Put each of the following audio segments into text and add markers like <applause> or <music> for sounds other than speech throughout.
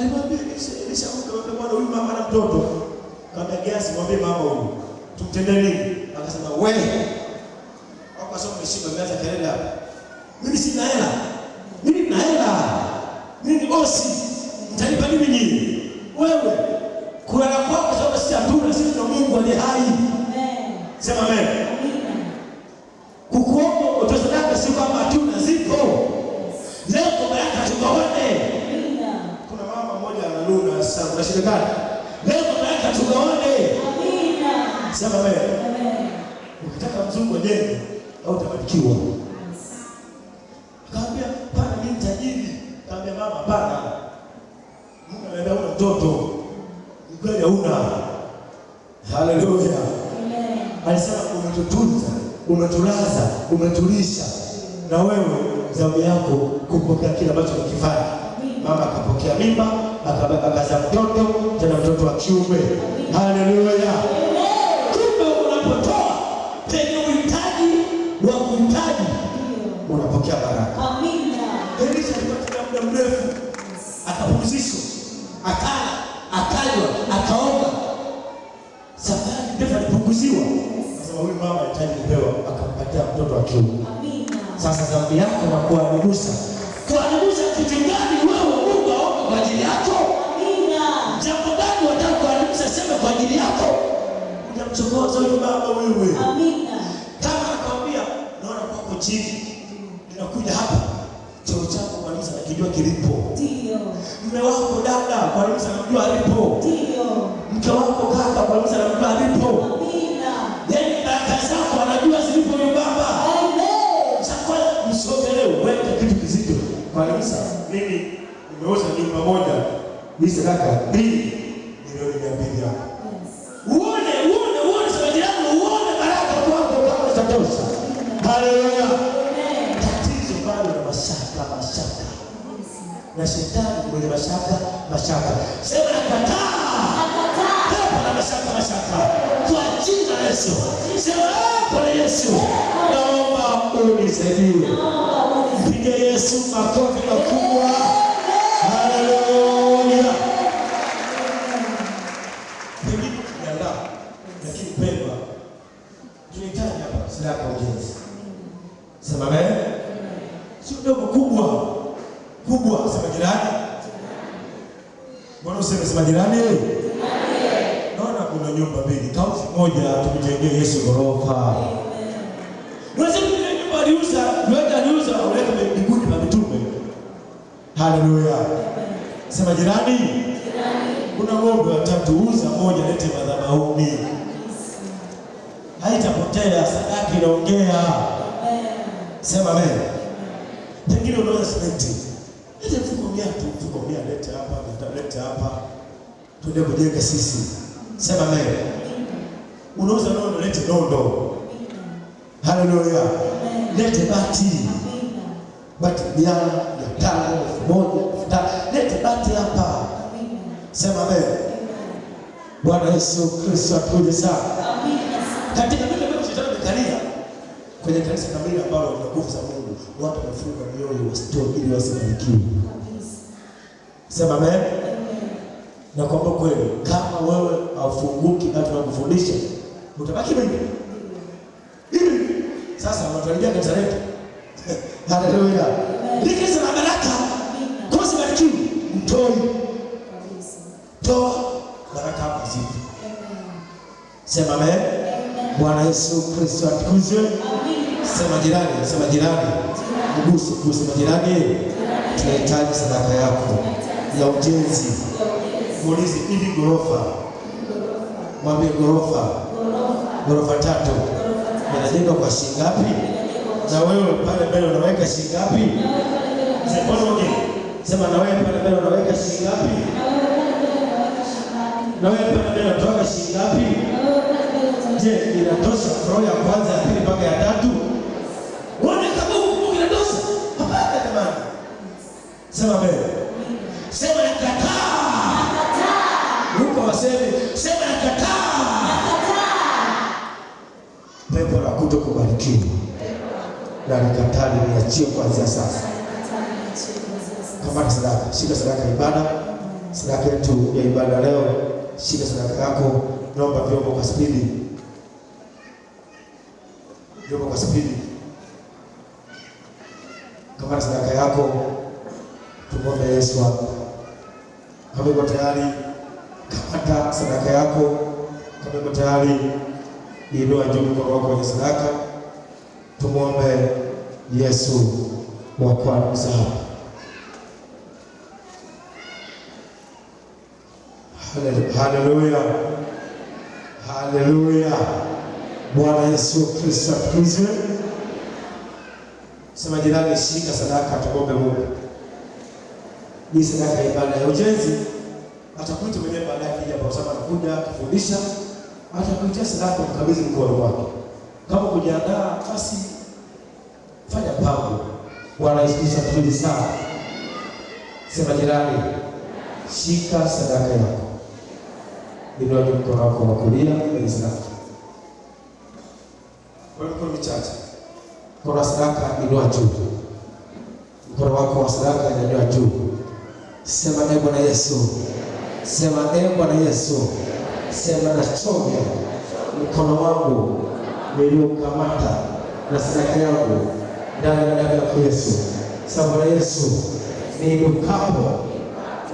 Alimwambia Elisha, akamwambia bwana huyu mama ana mtoto. Kaambia Gehazi mwambie mama huyu. Tumtendee nini? Akasema wewe. Hapo sasa umeshiba umeanza kelele hapa. Mimi sina hela. Mimi nina hela. Mimi ni bosi. Mtanipa nini nyinyi? Wewe. Kulala kwako sababu sisi hatuna, sisi ndio Mungu aliye hai. Amen. Sema amen. Sana, unashindikana. Leo kwa yake tukaone. Amina. Sema amen. Amen. Ukitaka mzungu ajenge au utabarikiwa. Yes. Kaambia pana mimi tajiri. Kaambia mama hapana. Mungu anaenda una mtoto. Ni kweli hauna. Haleluya. Amen. Alisema unatutunza, unatulaza, unatulisha Na wewe zamu yako kupokea kile ambacho ukifanya. Mama akapokea mimba, akabeba kaza mtoto, tena mtoto wa kiume. Haleluya. Wewe. Amina. Kama nakwambia naona kwako chini. Ninakuja hapa. choo chako kwa nini nakijua kilipo? Ndio. Mume wako dada kwa nini anamjua alipo? Ndio. Mke wako kaka kwa nini anamjua alipo? Amina. Yaani baraka zako anajua zilipo yule baba. Amen. Chakula msogelee uweke kitu kizito. Sasa? Mimi nimeuza nyumba moja, mimi sadaka mbili Na shetani mwenye mashaka, mashaka. Sema nakataa. Pepo na mashaka, mashaka. Kwa jina la Yesu. Sema pepo Yesu. Naomba unisaidie. Yesu makofi makubwa. Ujenzi. Sema amen. Sio dogo, kubwa. Sema jirani. Mbona useme sema jirani? Naona kuna nyumba mbili, kauzi moja tumjengee Yesu ghorofa. Unasema ile nyumba aliuza, yote aliuza uleta mbinguni na mitume. Haleluya. Sema jirani. Kuna ng'ombe watatu, uza moja, lete madhabahuni. Haitapotea, sadaka inaongea. Sema amen. Pengine unaweza simenti. Mia tu, tukwambia lete hapa, lete- lete hapa. Tuende kujenga sisi. Sema mbele, Unauza nondo, lete nondo. Haleluya. Lete bati. Bati mia, mia tano, elfu moja, elfu tano. Lete bati hapa. Sema mbele. Bwana Yesu Kristo atukuje sana. Katika vile ambavyo shetani amekalia kwenye kanisa kamili ambalo lina nguvu za Mungu, watu wamefunga mioyo wasitoe ili wasifanikiwe. Sema amen. Na kwamba kweli kama wewe haufunguki na tunakufundisha utabaki bibi. hivi. Sasa unatuharibia kanisa letu. <laughs> Haleluya. Ni kanisa la baraka. sababu sibarikiwi, mtoi. Toa baraka hapa zipo. Sema amen. Bwana Yesu Kristo atukuzwe. Sema jirani, sema jirani. Mguse, mguse jirani. Tunahitaji sadaka yako ya ujenzi. Muulize hivi ghorofa. Mwambie ghorofa. Ghorofa tatu. Inajengwa kwa shilingi ngapi? Na wewe pale mbele unaweka shilingi ngapi? Sema na wewe pale mbele unaweka shilingi ngapi? Na wewe pale mbele unatoka shilingi ngapi? Je, inatosha roho ya kwanza, ya pili mpaka ya tatu? Kubarikiwa. Na nikatali, niachie kuanzia sasa. Kamata sadaka, shika sadaka ya ibada. sadaka yetu ya ibada leo. Shika sadaka yako, naomba vyombo kwa spidi, vyombo kwa spidi. Kamata sadaka yako, tumwombe Yesu hapa. Kama uko tayari, kamata sadaka yako. Kama uko tayari, inua juu mkono wako kwenye sadaka, tumwombe Yesu wa kwanza Haleluya, haleluya. Bwana Yesu Kristo atukuzwe. Sema jirani, shika sadaka, tumwombe Mungu. Ni sadaka ya ibada ya ujenzi, atakuita mwenyewe baadaye, kija kwa sababu anakuja kufundisha, atakuitia sadaka, mkabidhi mkono wake. Kama kujiandaa, basi fanya mpango. Bwana Yesu Kristo sana. Sema jirani, shika sadaka yako, inuaje mkono wako wa kulia kwenye sadaka, kwa mikono michache. Mkono wa sadaka inua juu, mkono wako wa sadaka inanyua juu. Sema ee Bwana Yesu, sema ee Bwana Yesu, sema nachomya mkono wangu niliokamata na sadaka yangu ndani ya damu ya Yesu. Sababu Yesu, niinukapo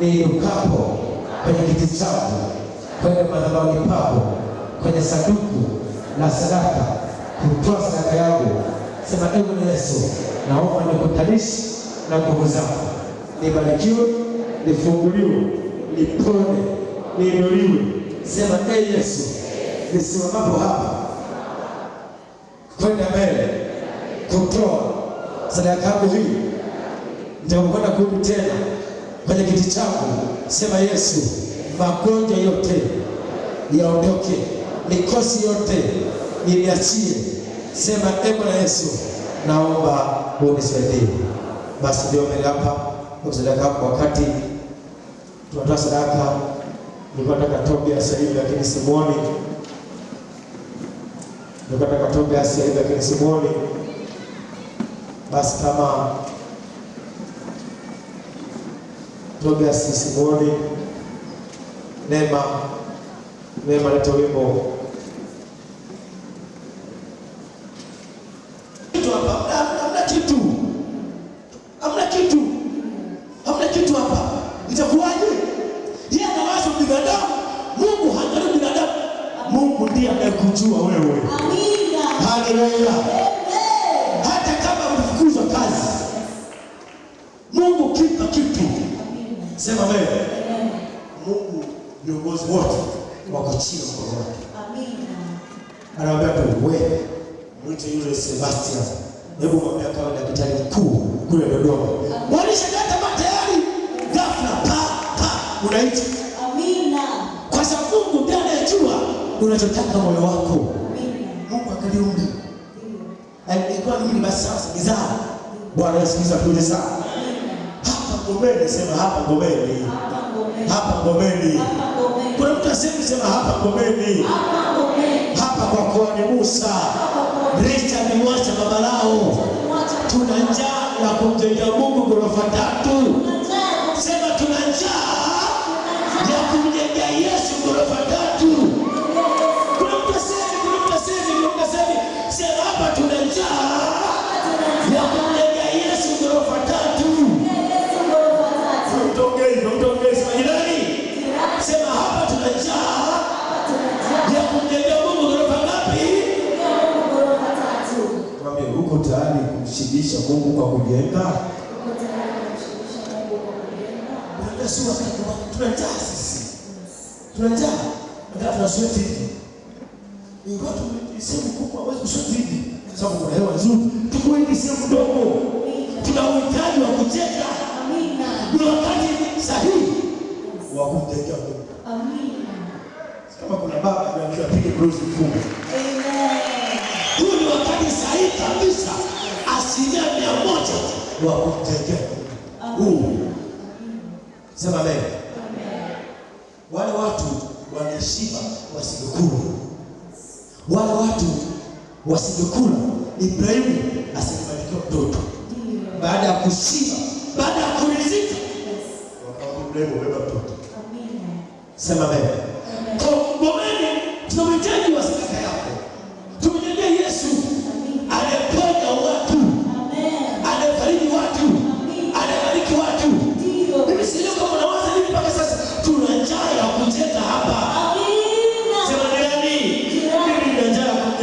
niinukapo kwenye kiti chako, kwenye madhabahu pako, kwenye sanduku la sadaka, kutoa sadaka yangu Sema ewe Yesu, naomba nikutanishi na nguvu zako, nibarikiwe, nifunguliwe, nipone, niinuliwe. Sema ee Yesu, nisimamapo hapa kwenda mbele kutoa sadaka yako hii, nitakwenda kurudi tena kwenye kiti changu. Sema Yesu, magonjwa yote yaondoke, mikosi yote niachie. Sema e Bwana Yesu, naomba unisaidie. Basi ndio mbele hapa kwa sadaka yako. Wakati tunatoa sadaka, nilikuwa nataka Tobias sasa hivi, lakini simuoni. Nataka Tobias sasa kini simuoni. Basi kama Tobias simuoni, Neema, Neema, leta wimbo kitu hapa, hamna hamna kitu, hamna kitu, hamna kitu hapa. Itakuwaje? Yeye anawaza binadamu, Mungu haangalii binadamu. Mungu anayekujua wewe. Amina. Haleluya! Hata kama ulifukuzwa kazi, Mungu kipa kitu. Sema wewe, Mungu viongozi wote wako chini ya mkono wake. Amina. Anawaambia tu wewe mwite yule Sebastian, hebu mwambie akawa daktari mkuu kule Dodoma. Walishangaa tamaa matayari ghafla pa pa unaita, Amina. kwa sababu Mungu ndiye anayejua unachotaka moyo wako. Mungu akaliumbi Alikuwa mimi basi sasa kizaa. Bwana asikiza kule sana. Hapa Ngomeni, sema hapa Ngomeni, Hapa ngomeni. Kuna mtu asemi sema hapa Ngomeni, Hapa kwa kuhani Musa. Richard Mwacha baba lao tuna njaa ya kumjengea Mungu ghorofa tatu. Tuna njaa. Ndio tuna sweat hivi. ingawa tumesema kubwa hawezi kusweat hivi. Sababu kuna hewa nzuri. Tuko hivi sehemu ndogo. Tuna uhitaji wa kucheka Amina. Ni wakati sahihi wa kumjengea Mungu. Amina. Kama kuna baba anaambiwa pige blues mkubwa. Amen. Huu ni wakati sahihi kabisa. Asilimia mia moja wa kumjengea Mungu. Huu. Sema amen. Wale watu wale watu wasingekula, Ibrahimu asingefanikiwa mtoto. Baada ya kushiba, baada ya kuridhika, Yes. wakarudi unaweza mtoto. Sema amen. Kwa Ngomeni tunamhitaji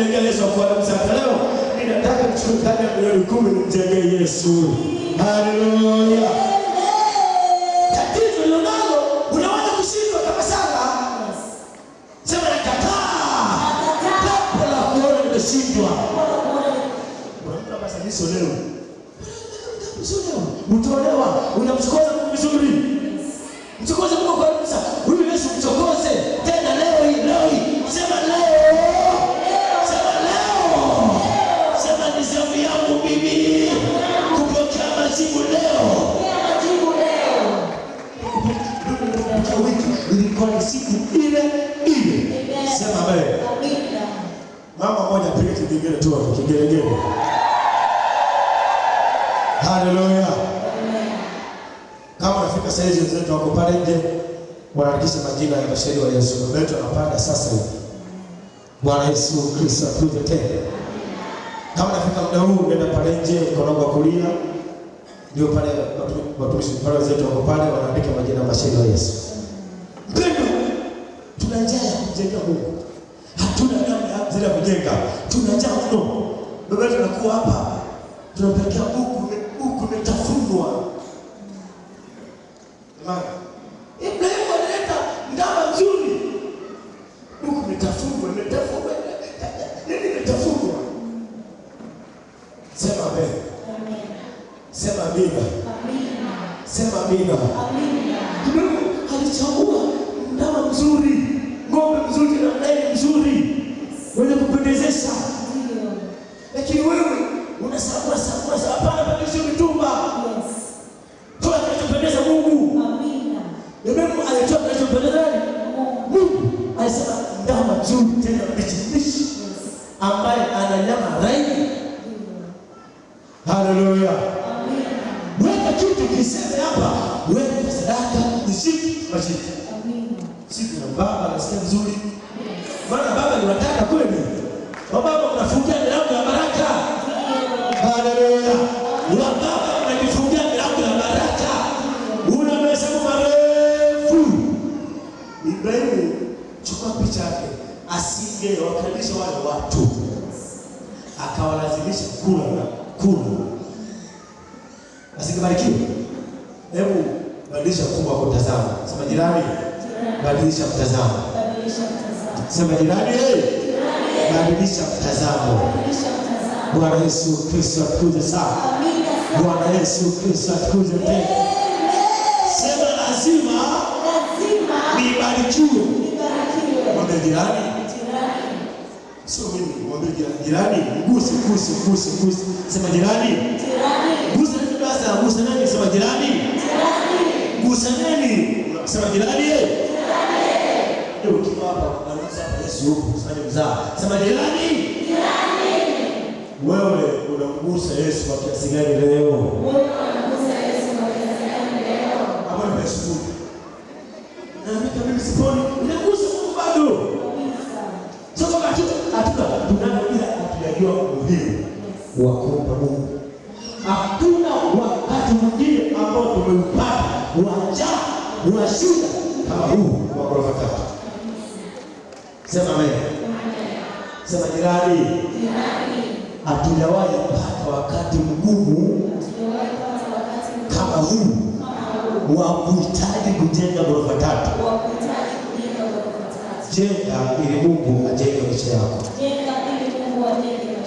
kumjengea Yesu kwa msaka leo. Ninataka nichukue ndani ya milioni kumi nimjengee Yesu. Haleluya. Tatizo lilonalo unaweza kushindwa kama sala. Sema nakataa. Kapo la kuona nimeshindwa. Hapa sasa nisolewe. Utolewa. Wanaandikisha majina ya mashahidi wa Yesu. Baba yetu anapanda sasa hivi. Bwana Yesu Kristo atuje tena. Kama nafika muda huu nenda pale nje mkono wa kulia. Ndio pale watu- watumishi pale wenzetu wako pale wanaandika majina ya mashahidi wa Yesu. Mpendwa, tuna njaa ya kumjenga Mungu. Hatuna namna zile kujenga. Tuna njaa mno. Baba yetu anakuwa hapa. Tunampelekea buku, Sema amen. Sema amina. Sema amina. Amina. Alichagua ndama mzuri, ng'ombe mzuri na mnene mzuri wenye kupendezesha, lakini wewe unasagua sagua sa hapana, badilisha mitumba, Yes. toa kinachopendeza Mungu. Amina. Ibrahimu alitoa kinachopendeza nani? Mungu. Mungu. Alisema ndama mzuri tena mbichi mbichi, Yes. ambaye ana nyama laini. Ndio. Haleluya! Amen. Weka kitu kiseme hapa, weka sadaka, nishiki. Amen. Siku na baba anasikia vizuri. Maana baba ni wataka kweli. Wababa mnafungia milango ya baraka. Haleluya. Wababa mnajifungia milango ya baraka. Una mahesabu marefu. Ibrahimu chukua picha yake. Asinge wakalisha wale watu. Akawalazimisha kula. Asingebarikiwa. Hebu badilisha mfumo wa kutazama. Sema jirani, badilisha mtazamo. Sema jirani, badilisha mtazamo. Bwana Yesu Kristo atukuje sana. Amina. Bwana Yesu Kristo atukuje tena. Sema lazima nibarikiwe. Mwambie jirani, sio mimi, mwambie jirani, mguse, guse, guse, mguse. Sema jirani, Jirani. Gusa nani gusa nani? Sema jirani, Jirani. Sema jirani. Ndio ukiwa hapa Yesu yupo, sema mzaa. Sema jirani, wewe unamgusa Yesu kwa kiasi gani leo? Wewe unamgusa Yesu kwa kiasi gani leo? Hapo nimeshukuru. Na mimi kama ninagusa Mungu bado. Sasa hatujajua umuhimu wa Mungu. Wa shida kama huu wa ghorofa tatu. Sema amen. Sema jirani, hatujawahi kupata wakati mgumu kama huu wa kuhitaji kujenga ghorofa tatu. Jenga ili Mungu ajenge maisha yako.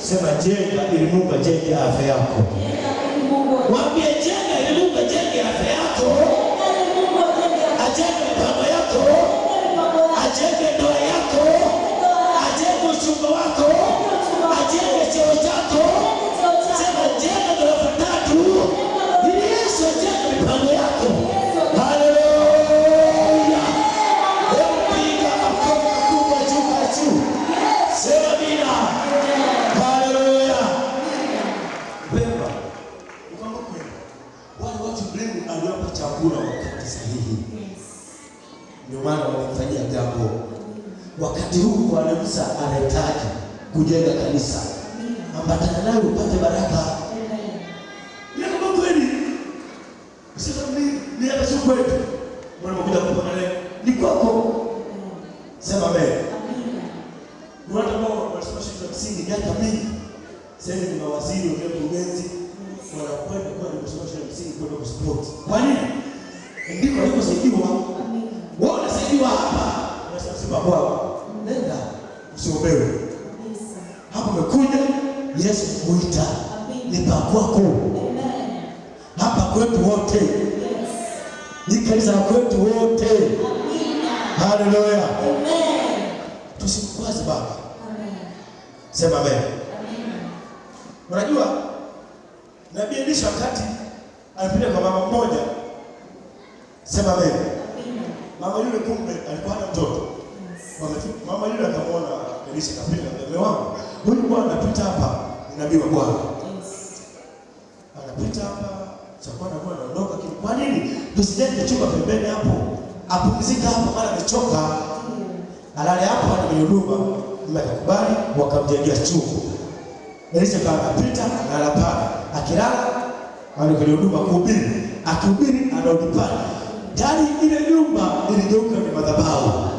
Sema jenga ili Mungu ajenge afya yako. Jenga ndio maana walimfanyia jambo. Wakati huu Bwana Musa anahitaji kujenga kanisa, ambatana naye upate baraka. Kama kweli, mimi ni hapa, sio kwetu. Unapokuja kupona leo ni kwako, sema amen. Ni watu ambao wanasoma za msingi miaka mingi, sasa ni mawaziri, wa mkurugenzi, wanakwenda kwa kusoma shule ya msingi kwenda kusport. Kwa nini? Ndiko aliposaidiwa. Wewe unasaidiwa hapa, unasema sema Bwana, nenda usiombewe. Hapo umekuja Yesu kuita ni pa kwako, hapa kwetu wote, ni kanisa kwetu wote. Haleluya, tusimkwaze Baba, sema amen. Unajua nabii Elisha wakati alipita kwa mama mmoja, sema amen. Mama yule kumbe alikuwa na mtoto. Wamefika- Mama yule akamwona Elisha kapita, mume wangu, huyu bwana anapita hapa, nabii wa Bwana anapita hapa, chakua na bwana anaondoka. kile. Kwa nini tusijenge chumba pembeni hapo, apumzika hapo, mara amechoka, alale hapo kwenye huduma. Mume akakubali, wakamjengea chumba. Elisha kama anapita analala pale, akilala kwenye huduma kuhubiri, akihubiri anarudi pale. Tayari ile nyumba iligeuka ni madhabahu.